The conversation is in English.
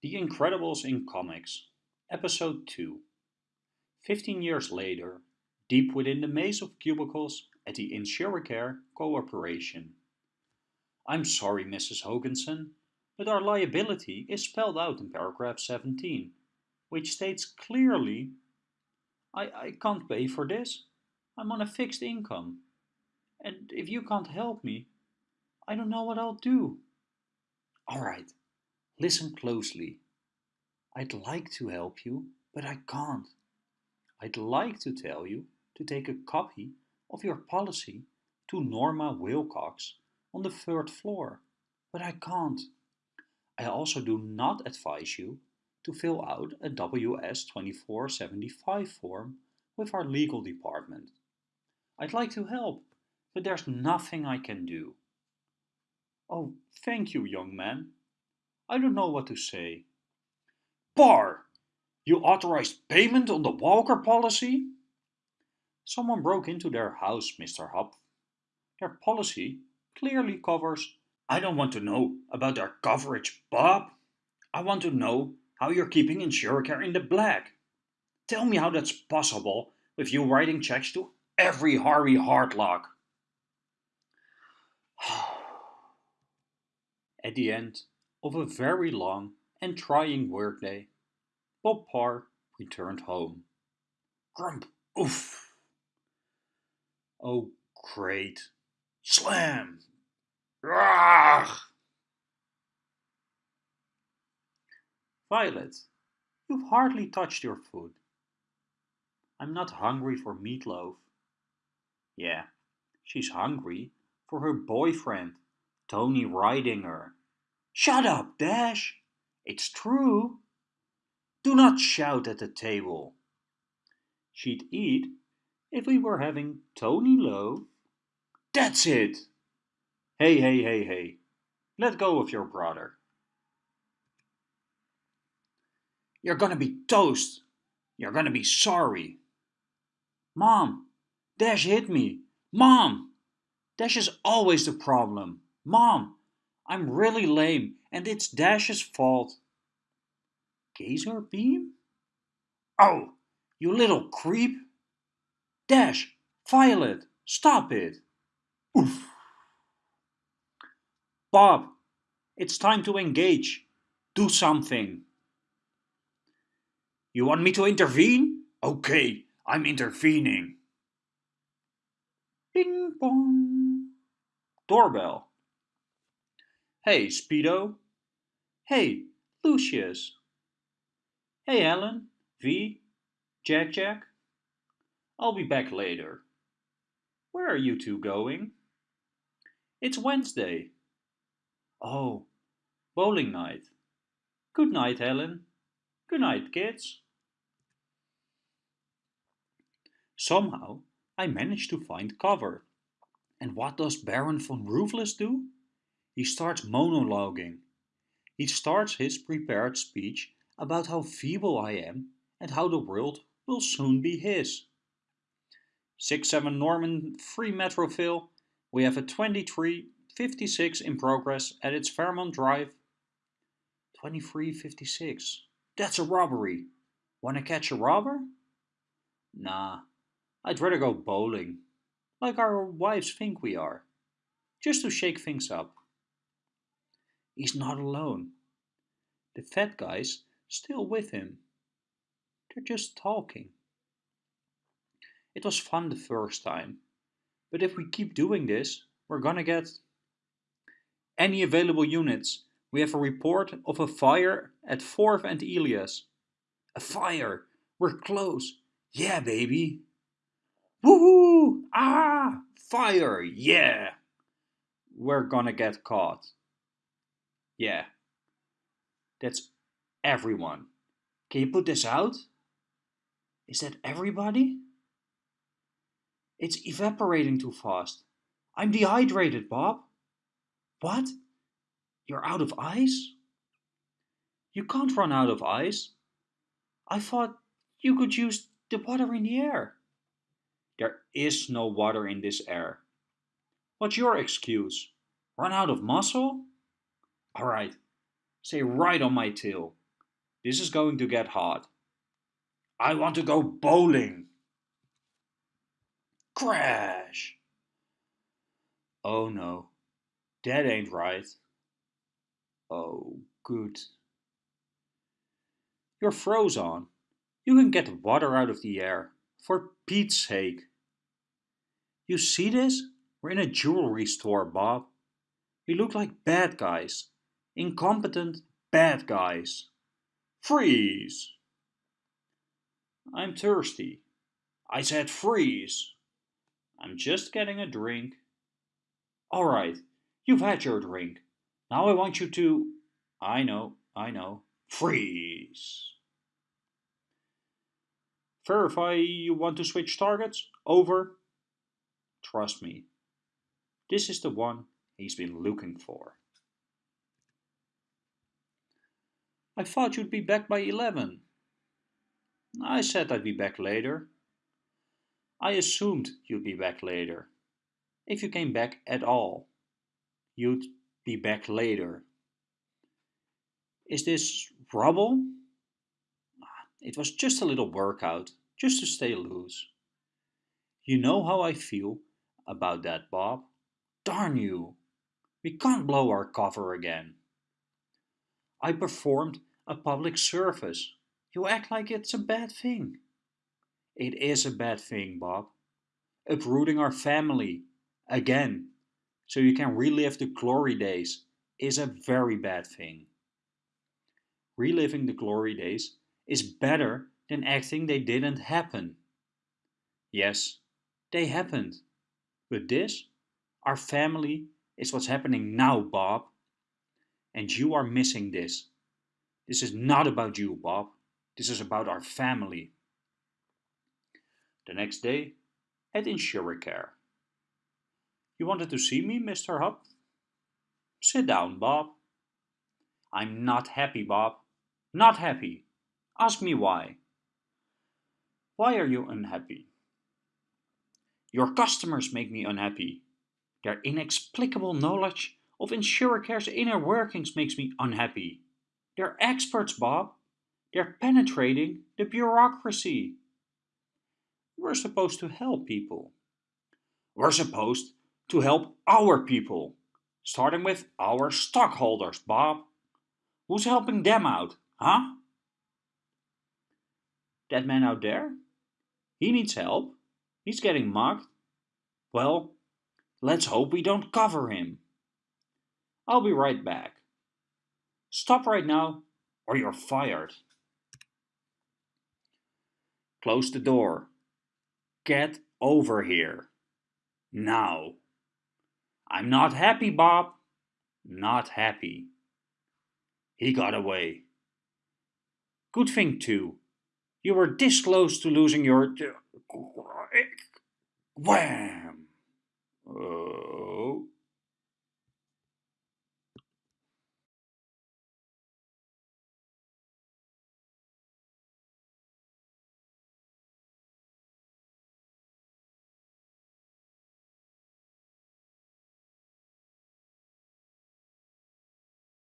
The Incredibles in Comics, Episode 2. Fifteen years later, deep within the maze of cubicles at the Insuricare Corporation. I'm sorry, Mrs. Hogenson, but our liability is spelled out in paragraph 17, which states clearly I, I can't pay for this. I'm on a fixed income. And if you can't help me, I don't know what I'll do. All right, listen closely. I'd like to help you, but I can't. I'd like to tell you to take a copy of your policy to Norma Wilcox on the third floor, but I can't. I also do not advise you to fill out a WS2475 form with our legal department. I'd like to help, but there's nothing I can do. Oh, thank you, young man. I don't know what to say. Parr! You authorized payment on the Walker policy? Someone broke into their house, Mr. Huph. Their policy clearly covers. I don't want to know about their coverage, Bob. I want to know how you're keeping Insuricare in the black. Tell me how that's possible with you writing checks to every Harvey Hardluck. At the end of a very long and trying workday, Bob Parr returned home. Grump, oof. Oh, great. Slam! Rah! Violet, you've hardly touched your food. I'm not hungry for meatloaf. Yeah, she's hungry for her boyfriend, Tony Rydinger. Shut up, Dash! It's true. Do not shout at the table. She'd eat if we were having Tony loaf. That's it! Hey, hey, hey, hey. Let go of your brother. You're gonna be toast. You're gonna be sorry. Mom, Dash hit me. Mom! Dash is always the problem. Mom, I'm really lame and it's Dash's fault. Gazer beam? Oh, you little creep. Dash, Violet, stop it. Oof. Bob, it's time to engage. Do something. You want me to intervene? Okay, I'm intervening. Bing bong. Doorbell. Hey, Speedo. Hey, Lucius. Hey, Helen, V, Jack Jack. I'll be back later. Where are you two going? It's Wednesday. Oh, bowling night. Good night, Helen. Good night, kids. Somehow, I managed to find cover. And what does Baron von Ruthless do? He starts monologuing. He starts his prepared speech about how feeble I am and how the world will soon be his. 6-7 Norman Free Metroville, we have a 2356 in progress at its Fairmont Drive. 2356, that's a robbery. Wanna catch a robber? Nah, I'd rather go bowling, like our wives think we are, just to shake things up. He's not alone. The fat guy's still with him. They're just talking. It was fun the first time, but if we keep doing this, we're gonna get... Any available units? We have a report of a fire at 4th and Elias. A fire! We're close! Yeah, baby! Woohoo! Ah! Fire! Yeah! We're gonna get caught. Yeah. That's everyone. Can you put this out? Is that everybody? It's evaporating too fast. I'm dehydrated, Bob. What? You're out of ice? You can't run out of ice. I thought you could use the water in the air. There is no water in this air. What's your excuse? Run out of muscle? Alright, stay right on my tail. This is going to get hot. I want to go bowling. Crash! Oh no, that ain't right. Oh, good. You're frozen. You can get water out of the air, for Pete's sake. You see this? We're in a jewelry store, Bob. We look like bad guys. Incompetent bad guys. Freeze! I'm thirsty. I said freeze. I'm just getting a drink. All right, you've had your drink. Now I want you to... I know, I know. Freeze. Verify you want to switch targets. Over. Trust me. This is the one he's been looking for. I thought you'd be back by 11. I said I'd be back later. I assumed you'd be back later. If you came back at all, you'd be back later. Is this rubble? It was just a little workout, just to stay loose. You know how I feel about that, Bob. Darn you! We can't blow our cover again. I performed a public service. You act like it's a bad thing. It is a bad thing, Bob. Uprooting our family, again, so you can relive the glory days, is a very bad thing. Reliving the glory days is better than acting they didn't happen. Yes, they happened. But this, our family, is what's happening now, Bob. And you are missing this. This is not about you, Bob. This is about our family. The next day, at Insuricare. You wanted to see me, Mr. Huph? Sit down, Bob. I'm not happy, Bob. Not happy. Ask me why. Why are you unhappy? Your customers make me unhappy. Their inexplicable knowledge of Insuricare's inner workings makes me unhappy. They're experts, Bob. They're penetrating the bureaucracy. We're supposed to help people. We're supposed to help our people, starting with our stockholders, Bob. Who's helping them out, huh? That man out there? He needs help. He's getting mugged. Well, let's hope we don't cover him. I'll be right back. Stop right now or you're fired. Close the door. Get over here. Now. I'm not happy, Bob. Not happy. He got away. Good thing, too. You were this close to losing your... Uh, wham! Oh.